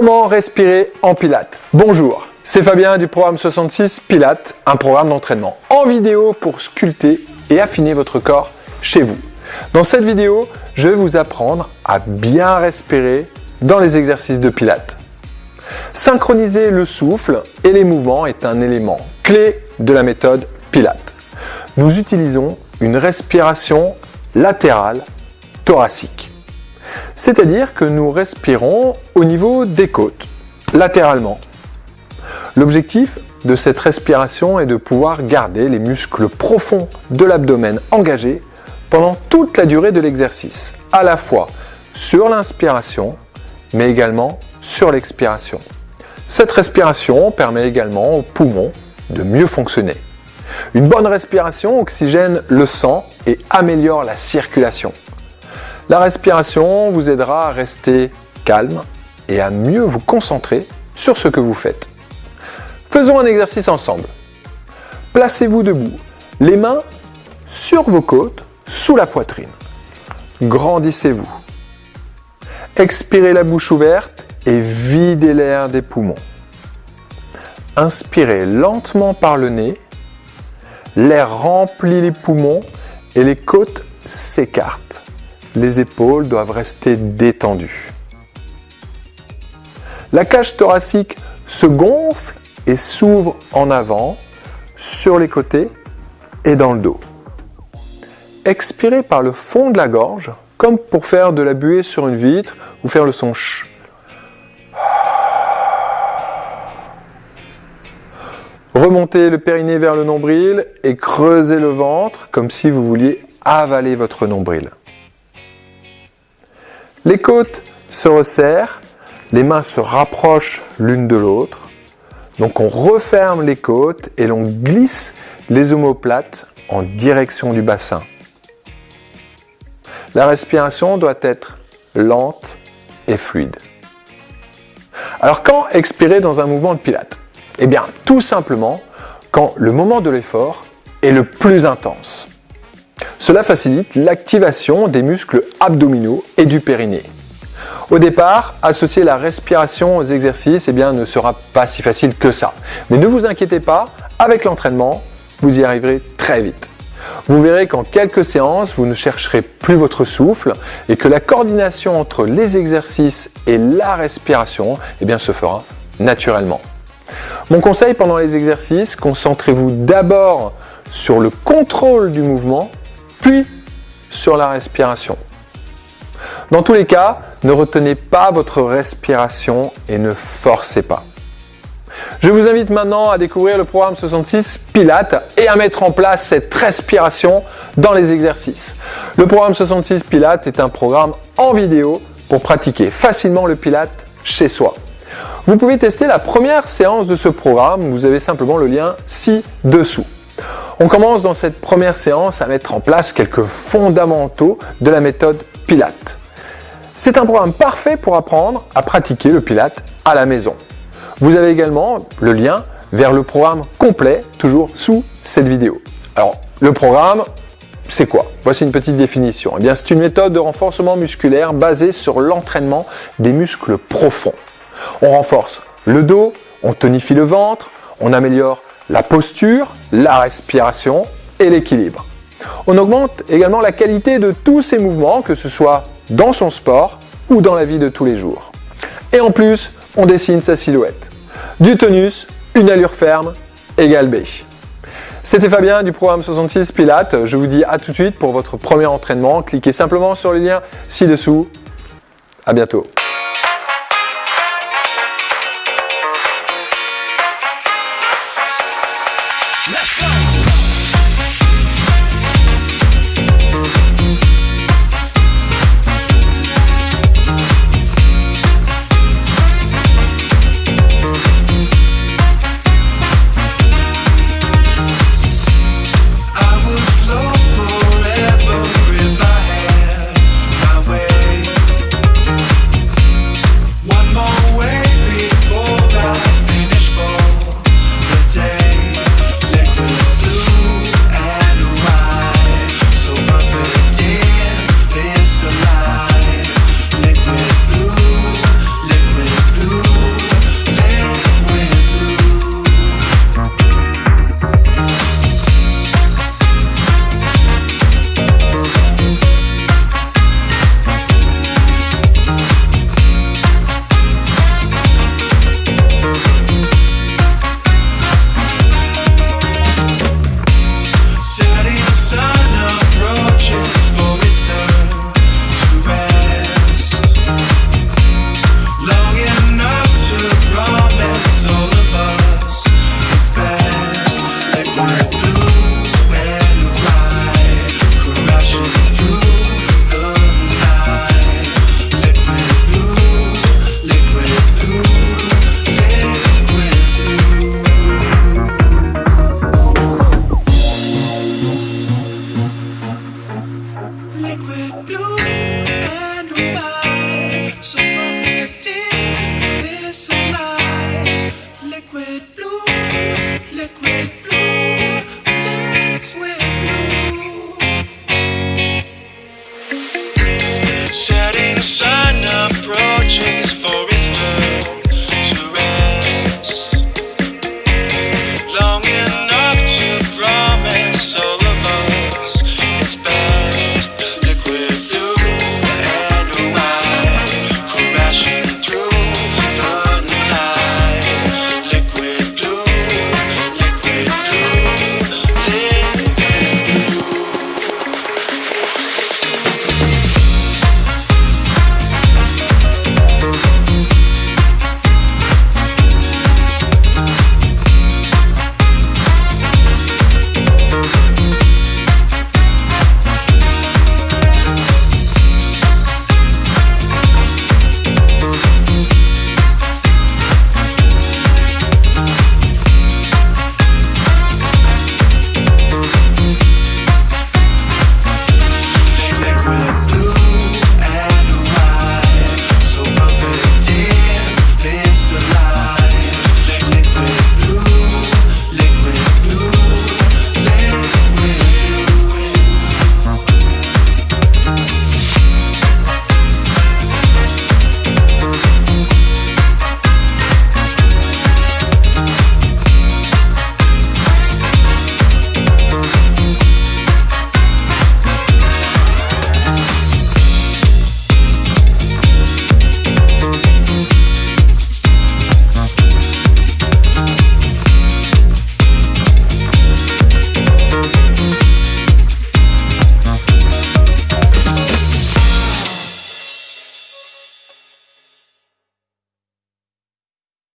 Comment respirer en Pilates Bonjour, c'est Fabien du programme 66 Pilates, un programme d'entraînement en vidéo pour sculpter et affiner votre corps chez vous. Dans cette vidéo, je vais vous apprendre à bien respirer dans les exercices de Pilates. Synchroniser le souffle et les mouvements est un élément clé de la méthode Pilates. Nous utilisons une respiration latérale thoracique. C'est-à-dire que nous respirons au niveau des côtes, latéralement. L'objectif de cette respiration est de pouvoir garder les muscles profonds de l'abdomen engagés pendant toute la durée de l'exercice, à la fois sur l'inspiration, mais également sur l'expiration. Cette respiration permet également aux poumons de mieux fonctionner. Une bonne respiration oxygène le sang et améliore la circulation. La respiration vous aidera à rester calme et à mieux vous concentrer sur ce que vous faites. Faisons un exercice ensemble. Placez-vous debout, les mains sur vos côtes, sous la poitrine. Grandissez-vous. Expirez la bouche ouverte et videz l'air des poumons. Inspirez lentement par le nez. L'air remplit les poumons et les côtes s'écartent les épaules doivent rester détendues. La cage thoracique se gonfle et s'ouvre en avant, sur les côtés et dans le dos. Expirez par le fond de la gorge, comme pour faire de la buée sur une vitre ou faire le son ch. Remontez le périnée vers le nombril et creusez le ventre comme si vous vouliez avaler votre nombril. Les côtes se resserrent, les mains se rapprochent l'une de l'autre. Donc on referme les côtes et l'on glisse les omoplates en direction du bassin. La respiration doit être lente et fluide. Alors quand expirer dans un mouvement de pilates? Eh bien tout simplement quand le moment de l'effort est le plus intense. Cela facilite l'activation des muscles abdominaux et du périnée. Au départ, associer la respiration aux exercices eh bien, ne sera pas si facile que ça. Mais ne vous inquiétez pas, avec l'entraînement, vous y arriverez très vite. Vous verrez qu'en quelques séances, vous ne chercherez plus votre souffle et que la coordination entre les exercices et la respiration eh bien, se fera naturellement. Mon conseil pendant les exercices, concentrez-vous d'abord sur le contrôle du mouvement puis sur la respiration. Dans tous les cas, ne retenez pas votre respiration et ne forcez pas. Je vous invite maintenant à découvrir le programme 66 Pilates et à mettre en place cette respiration dans les exercices. Le programme 66 Pilates est un programme en vidéo pour pratiquer facilement le Pilates chez soi. Vous pouvez tester la première séance de ce programme, vous avez simplement le lien ci-dessous. On commence dans cette première séance à mettre en place quelques fondamentaux de la méthode Pilates. C'est un programme parfait pour apprendre à pratiquer le Pilates à la maison. Vous avez également le lien vers le programme complet, toujours sous cette vidéo. Alors, le programme, c'est quoi? Voici une petite définition. Eh bien, c'est une méthode de renforcement musculaire basée sur l'entraînement des muscles profonds. On renforce le dos, on tonifie le ventre, on améliore la posture, la respiration et l'équilibre. On augmente également la qualité de tous ces mouvements, que ce soit dans son sport ou dans la vie de tous les jours. Et en plus, on dessine sa silhouette. Du tonus, une allure ferme, égale B. C'était Fabien du programme 66 Pilates. Je vous dis à tout de suite pour votre premier entraînement. Cliquez simplement sur le lien ci-dessous. À bientôt. Liquid blue. Liquid